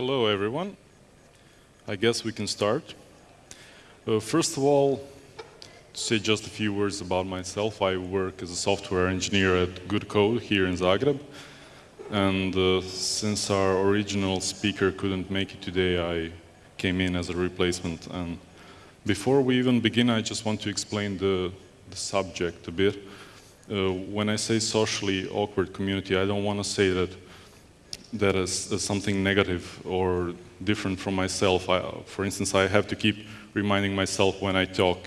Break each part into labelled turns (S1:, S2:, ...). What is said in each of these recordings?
S1: Hello, everyone. I guess we can start. Uh, first of all, to say just a few words about myself. I work as a software engineer at Good Code here in Zagreb. And uh, since our original speaker couldn't make it today, I came in as a replacement. And before we even begin, I just want to explain the, the subject a bit. Uh, when I say socially awkward community, I don't want to say that that is, is, something negative or different from myself. I, for instance, I have to keep reminding myself when I talk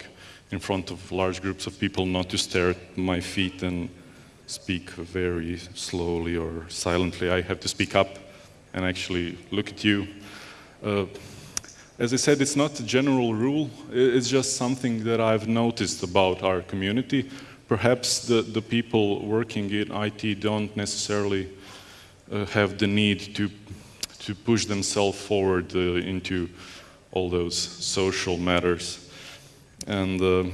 S1: in front of large groups of people not to stare at my feet and speak very slowly or silently. I have to speak up and actually look at you. Uh, as I said, it's not a general rule. It's just something that I've noticed about our community. Perhaps the, the people working in IT don't necessarily uh, have the need to, to push themselves forward uh, into all those social matters. And uh,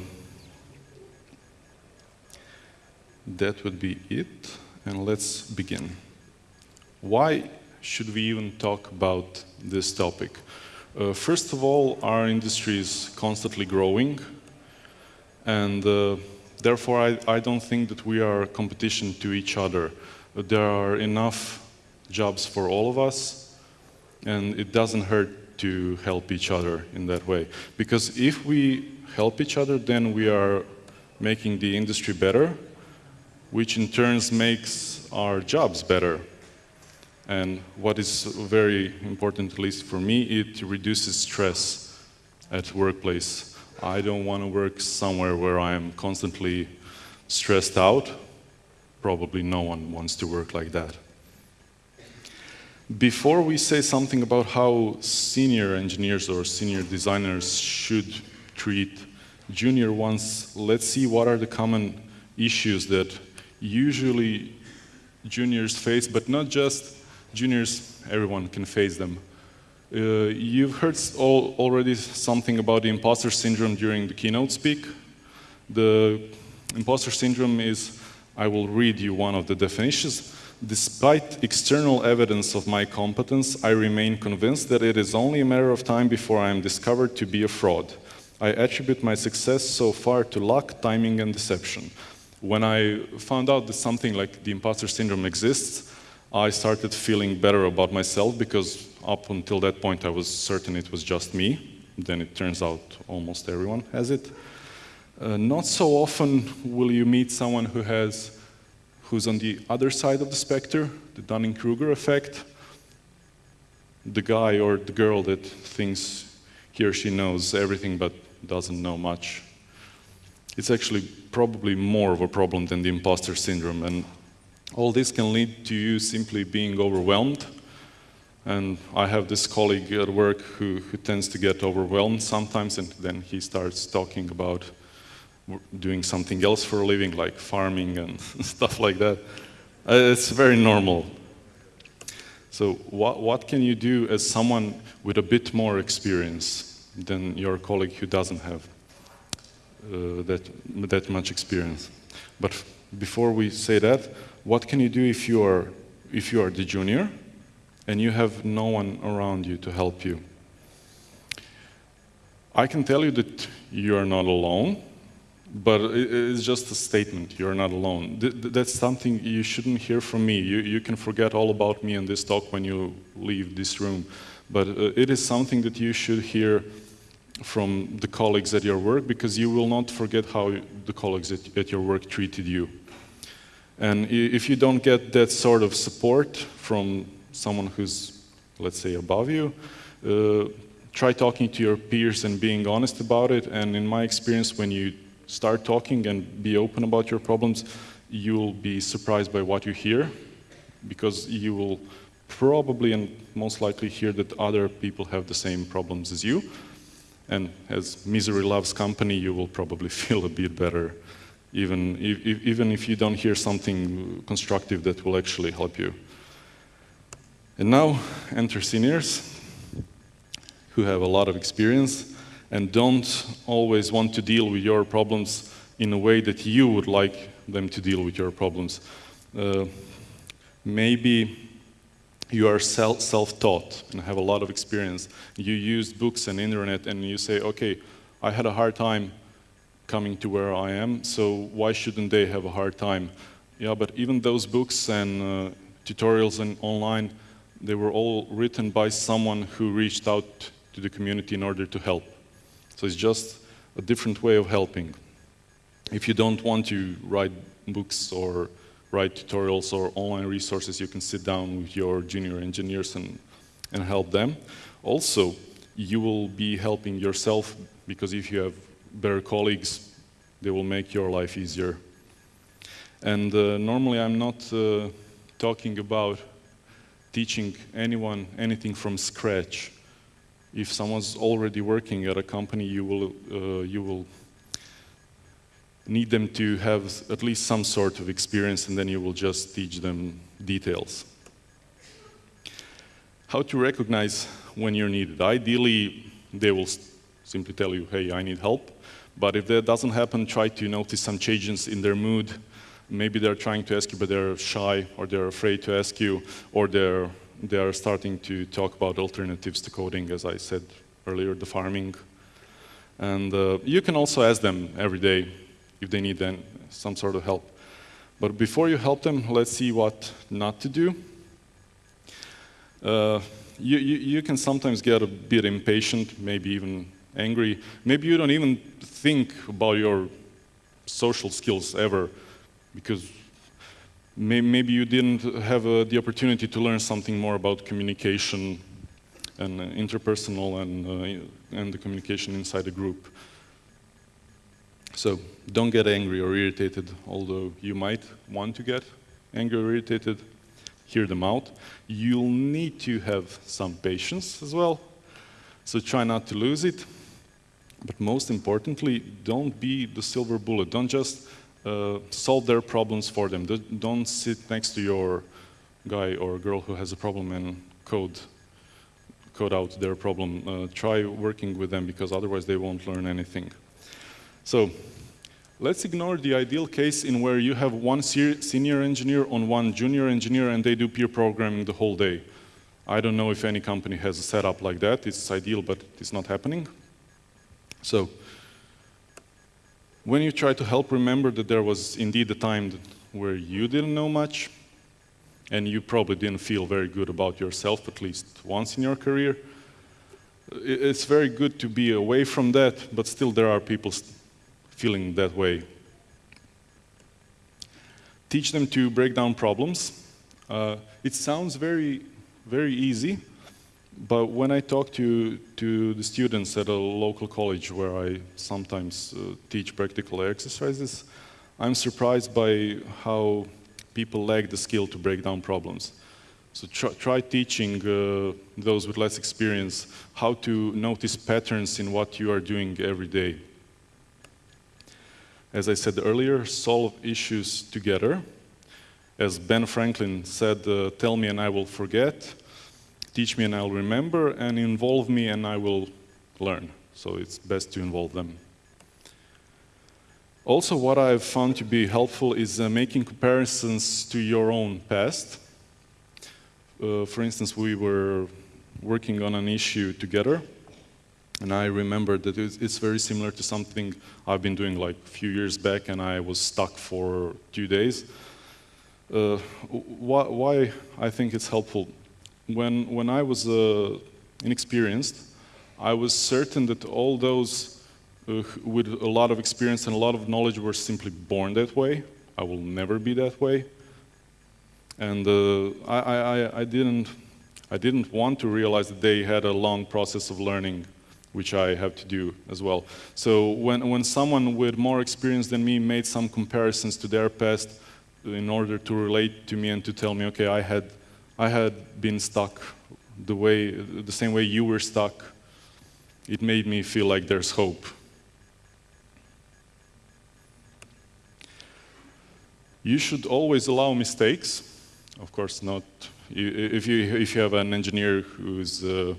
S1: that would be it. And let's begin. Why should we even talk about this topic? Uh, first of all, our industry is constantly growing, and uh, therefore I, I, don't think that we are competition to each other. There are enough jobs for all of us, and it doesn't hurt to help each other in that way. Because if we help each other, then we are making the industry better, which in turn makes our jobs better. And what is very important, at least for me, it reduces stress at workplace. I don't want to work somewhere where I am constantly stressed out. Probably no one wants to work like that. Before we say something about how senior engineers or senior designers should treat junior ones, let's see what are the common issues that usually juniors face, but not just juniors, everyone can face them. Uh, you've heard all, already something about the imposter syndrome during the keynote speak. The imposter syndrome is, I will read you one of the definitions, Despite external evidence of my competence, I remain convinced that it is only a matter of time before I am discovered to be a fraud. I attribute my success so far to luck, timing, and deception. When I found out that something like the imposter syndrome exists, I started feeling better about myself because up until that point I was certain it was just me. Then it turns out almost everyone has it. Uh, not so often will you meet someone who has who's on the other side of the spectrum, the Dunning-Kruger effect, the guy or the girl that thinks he or she knows everything but doesn't know much. It's actually probably more of a problem than the imposter syndrome. And all this can lead to you simply being overwhelmed. And I have this colleague at work who, who tends to get overwhelmed sometimes, and then he starts talking about doing something else for a living, like farming and stuff like that. Uh, it's very normal. So what, what can you do as someone with a bit more experience than your colleague who doesn't have uh, that, that much experience? But before we say that, what can you do if you are, if you are the junior and you have no one around you to help you? I can tell you that you are not alone but it's just a statement. You're not alone. That's something you shouldn't hear from me. You, you can forget all about me in this talk when you leave this room. But uh, it is something that you should hear from the colleagues at your work because you will not forget how the colleagues at, at your work treated you. And if you don't get that sort of support from someone who's, let's say, above you, uh, try talking to your peers and being honest about it. And in my experience, when you start talking and be open about your problems, you'll be surprised by what you hear because you will probably and most likely hear that other people have the same problems as you. And as misery loves company, you will probably feel a bit better, even if, even if you don't hear something constructive that will actually help you. And now enter seniors who have a lot of experience and don't always want to deal with your problems in a way that you would like them to deal with your problems. Uh, maybe you are self-taught and have a lot of experience. You use books and internet and you say, okay, I had a hard time coming to where I am, so why shouldn't they have a hard time? Yeah, but even those books and uh, tutorials and online, they were all written by someone who reached out to the community in order to help. So it's just a different way of helping. If you don't want to write books or write tutorials or online resources, you can sit down with your junior engineers and, and help them. Also, you will be helping yourself because if you have better colleagues, they will make your life easier. And uh, normally I'm not uh, talking about teaching anyone anything from scratch. If someone's already working at a company, you will, uh, you will need them to have at least some sort of experience and then you will just teach them details. How to recognize when you're needed. Ideally, they will simply tell you, hey, I need help. But if that doesn't happen, try to notice some changes in their mood. Maybe they're trying to ask you, but they're shy, or they're afraid to ask you, or they're, they're starting to talk about alternatives to coding, as I said earlier, the farming. And uh, you can also ask them every day, if they need then some sort of help. But before you help them, let's see what not to do. Uh, you, you, you, can sometimes get a bit impatient, maybe even angry. Maybe you don't even think about your social skills ever, because may, maybe you didn't have uh, the opportunity to learn something more about communication and uh, interpersonal and, uh, and the communication inside a group. So don't get angry or irritated, although you might want to get angry or irritated, hear them out. You'll need to have some patience as well, so try not to lose it. But most importantly, don't be the silver bullet. Don't just uh, solve their problems for them. Don't sit next to your guy or girl who has a problem and code, code out their problem. Uh, try working with them because otherwise they won't learn anything. So let's ignore the ideal case in where you have one senior engineer on one junior engineer and they do peer programming the whole day. I don't know if any company has a setup like that. It's ideal, but it's not happening. So when you try to help, remember that there was indeed a time where you didn't know much and you probably didn't feel very good about yourself, at least once in your career. It's very good to be away from that, but still there are people feeling that way. Teach them to break down problems. Uh, it sounds very, very easy, but when I talk to, to the students at a local college where I sometimes uh, teach practical exercises, I'm surprised by how people lack the skill to break down problems. So try, try teaching uh, those with less experience how to notice patterns in what you are doing every day as I said earlier, solve issues together. As Ben Franklin said, uh, tell me and I will forget, teach me and I'll remember, and involve me and I will learn. So it's best to involve them. Also, what I've found to be helpful is uh, making comparisons to your own past. Uh, for instance, we were working on an issue together, and I remember that it's very similar to something I've been doing like a few years back and I was stuck for two days. Uh, why, why, I think it's helpful? When, when I was uh, inexperienced, I was certain that all those uh, with a lot of experience and a lot of knowledge were simply born that way. I will never be that way. And uh, I, I, I, didn't, I didn't want to realize that they had a long process of learning which I have to do as well. So when, when someone with more experience than me made some comparisons to their past in order to relate to me and to tell me, okay, I had, I had been stuck the, way, the same way you were stuck, it made me feel like there's hope. You should always allow mistakes. Of course, not if you, if you have an engineer who's uh,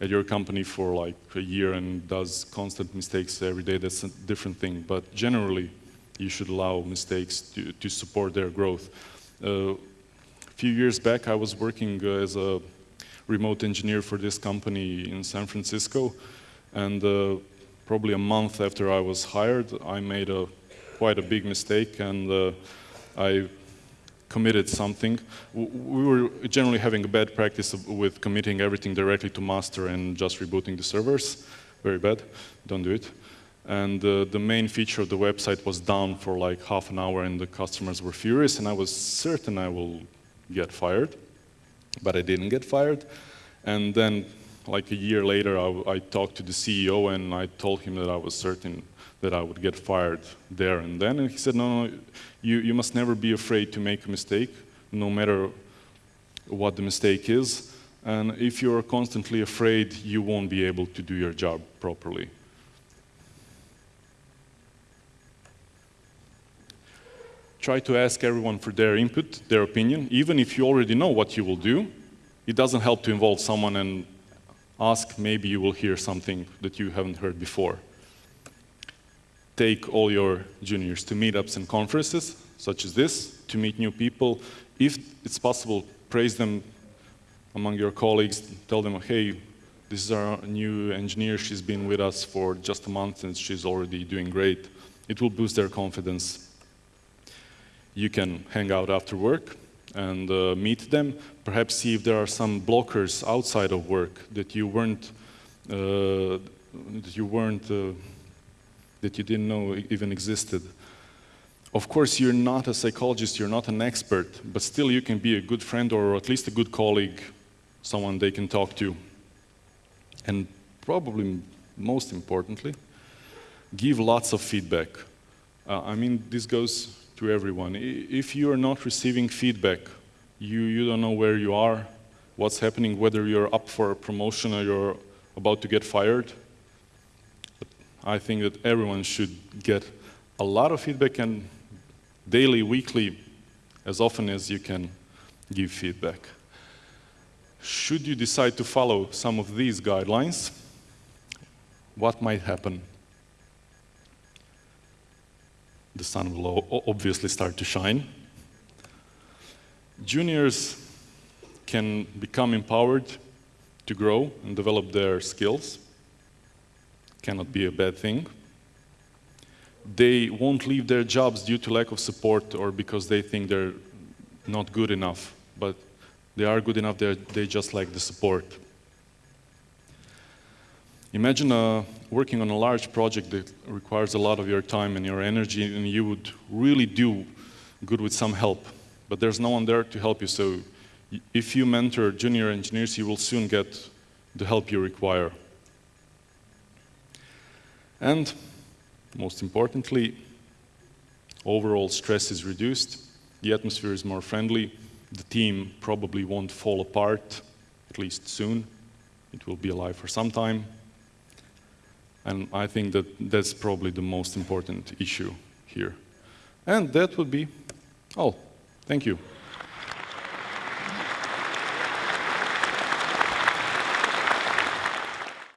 S1: at your company for like a year and does constant mistakes every day, that's a different thing. But generally, you should allow mistakes to, to support their growth. Uh, few years back, I was working as a remote engineer for this company in San Francisco, and uh, probably a month after I was hired, I made a quite a big mistake, and uh, I committed something. We were generally having a bad practice with committing everything directly to master and just rebooting the servers. Very bad, don't do it. And uh, the main feature of the website was down for like half an hour and the customers were furious and I was certain I will get fired, but I didn't get fired. And then like a year later, I, I talked to the CEO and I told him that I was certain that I would get fired there and then. And he said, no, no, you, you must never be afraid to make a mistake, no matter what the mistake is. And if you're constantly afraid, you won't be able to do your job properly. Try to ask everyone for their input, their opinion, even if you already know what you will do. It doesn't help to involve someone and ask, maybe you will hear something that you haven't heard before take all your juniors to meetups and conferences, such as this, to meet new people. If it's possible, praise them among your colleagues, tell them, hey, this is our new engineer, she's been with us for just a month and she's already doing great. It will boost their confidence. You can hang out after work and uh, meet them, perhaps see if there are some blockers outside of work that you weren't, uh, that you weren't uh, that you didn't know even existed. Of course, you're not a psychologist, you're not an expert, but still you can be a good friend or at least a good colleague, someone they can talk to. And probably most importantly, give lots of feedback. Uh, I mean, this goes to everyone. If you are not receiving feedback, you, you don't know where you are, what's happening, whether you're up for a promotion or you're about to get fired, I think that everyone should get a lot of feedback and daily, weekly, as often as you can give feedback. Should you decide to follow some of these guidelines, what might happen? The sun will obviously start to shine. Juniors can become empowered to grow and develop their skills cannot be a bad thing. They won't leave their jobs due to lack of support or because they think they're not good enough, but they are good enough, they just like the support. Imagine uh, working on a large project that requires a lot of your time and your energy and you would really do good with some help, but there's no one there to help you, so if you mentor junior engineers, you will soon get the help you require. And most importantly, overall stress is reduced, the atmosphere is more friendly, the team probably won't fall apart, at least soon. It will be alive for some time. And I think that that's probably the most important issue here. And that would be all. Thank you.